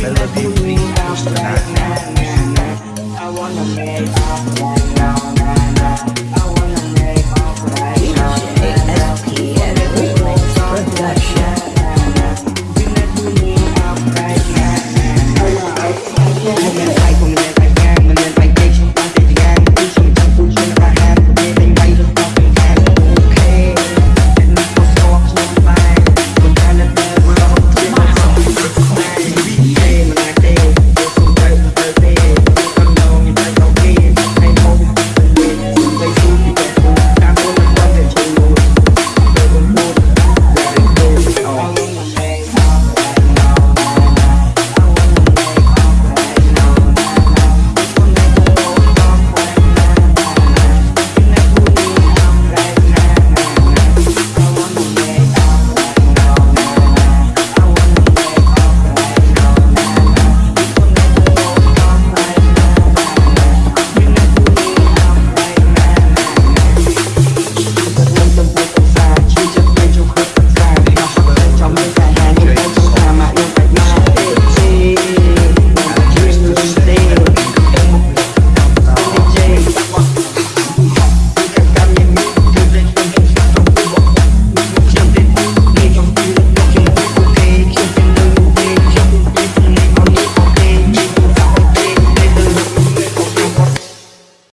melody, please, tonight.